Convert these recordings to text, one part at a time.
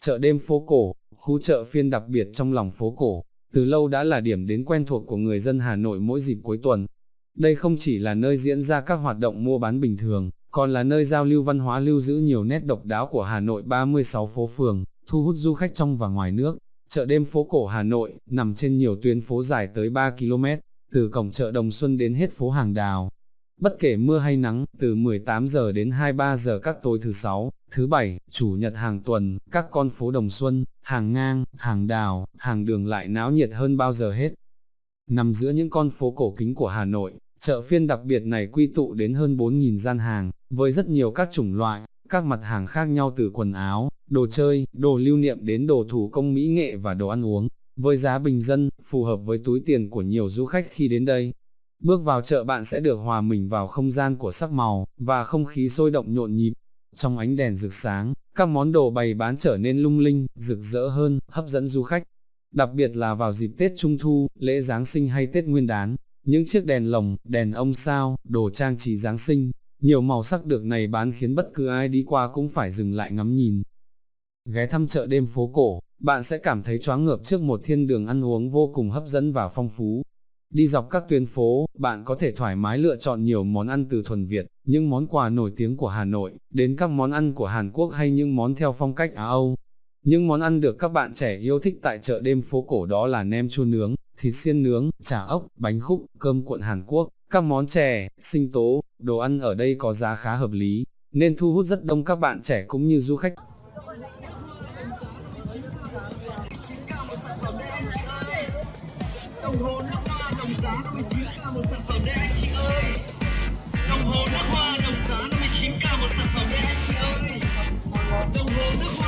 Chợ đêm phố cổ, khu chợ phiên đặc biệt trong lòng phố cổ, từ lâu đã là điểm đến quen thuộc của người dân Hà Nội mỗi dịp cuối tuần. Đây không chỉ là nơi diễn ra các hoạt động mua bán bình thường, còn là nơi giao lưu văn hóa lưu giữ nhiều nét độc đáo của Hà Nội 36 phố phường, thu hút du khách trong và ngoài nước. Chợ đêm phố cổ Hà Nội, nằm trên nhiều tuyến phố dài tới 3 km, từ cổng chợ Đồng Xuân đến hết phố Hàng Đào. Bất kể mưa hay nắng, từ 18 giờ đến 23 giờ các tối thứ sáu, thứ bảy, chủ nhật hàng tuần, các con phố Đồng Xuân, hàng ngang, hàng đào, hàng đường lại náo nhiệt hơn bao giờ hết. Nằm giữa những con phố cổ kính của Hà Nội, chợ phiên đặc biệt này quy tụ đến hơn 4.000 gian hàng, với rất nhiều các chủng loại, các mặt hàng khác nhau từ quần áo, đồ chơi, đồ lưu niệm đến đồ thủ công mỹ nghệ và đồ ăn uống, với giá bình dân, phù hợp với túi tiền của nhiều du khách khi đến đây. Bước vào chợ bạn sẽ được hòa mình vào không gian của sắc màu, và không khí sôi động nhộn nhịp. Trong ánh đèn rực sáng, các món đồ bày bán trở nên lung linh, rực rỡ hơn, hấp dẫn du khách. Đặc biệt là vào dịp Tết Trung Thu, lễ Giáng sinh hay Tết Nguyên đán, những chiếc đèn lồng, đèn ông sao, đồ trang trí Giáng sinh, nhiều màu sắc được này bán khiến bất cứ ai đi qua cũng phải dừng lại ngắm nhìn. Ghé thăm chợ đêm phố cổ, bạn sẽ cảm thấy choáng ngợp trước một thiên đường ăn uống vô cùng hấp dẫn và phong phú. Đi dọc các tuyến phố, bạn có thể thoải mái lựa chọn nhiều món ăn từ thuần Việt, những món quà nổi tiếng của Hà Nội, đến các món ăn của Hàn Quốc hay những món theo phong cách Á Âu. Những món ăn được các bạn trẻ yêu thích tại chợ đêm phố cổ đó là nem chua nướng, thịt xiên nướng, chả ốc, bánh khúc, cơm cuộn Hàn Quốc, các món chè, sinh tố, đồ ăn ở đây có giá khá hợp lý, nên thu hút rất đông các bạn trẻ cũng như du khách. Đồng hồ đồng giá 59k một sản phẩm đây anh chị ơi. Đồng hồ nước hoa, đồng giá 59k một sản phẩm đây anh chị ơi. Đồng hồ nước hoa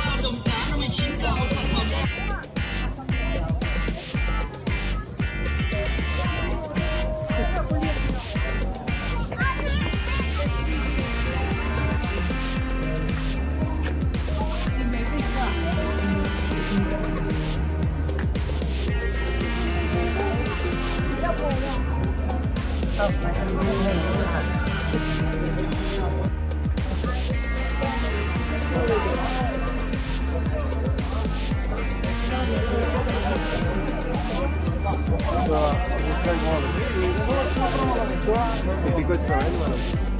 It'll be good for anyone.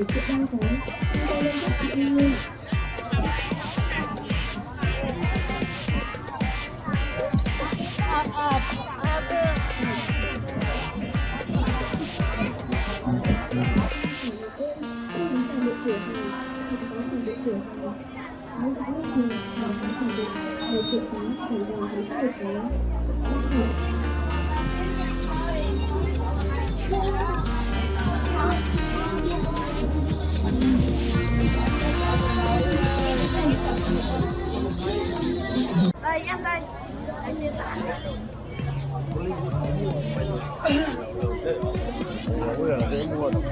một sự đau đớn nhưng tay lên bắt chị em luôn Thank you. đây em đây anh liên tán đấy mua rồi, mua rồi.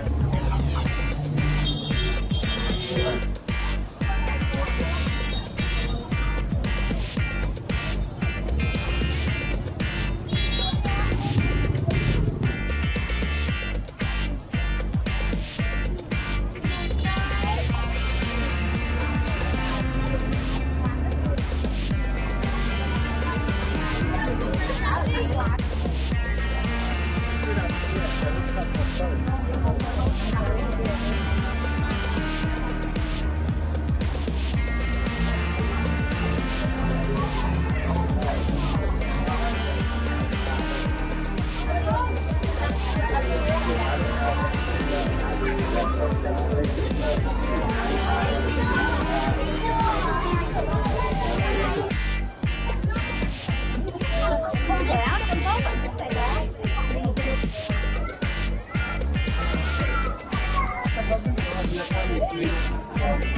please.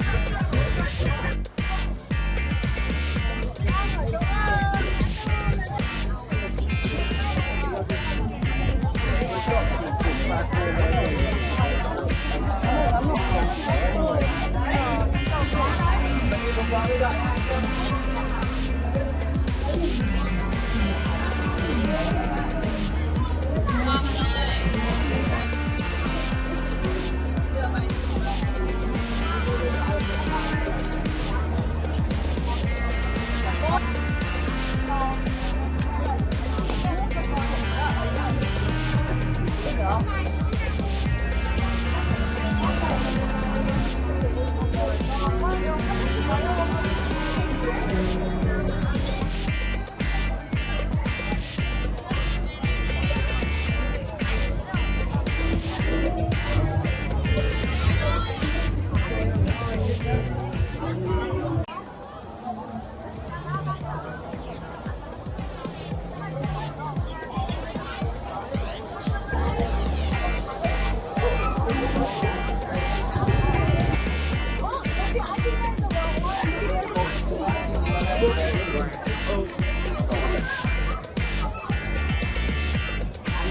I'm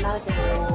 not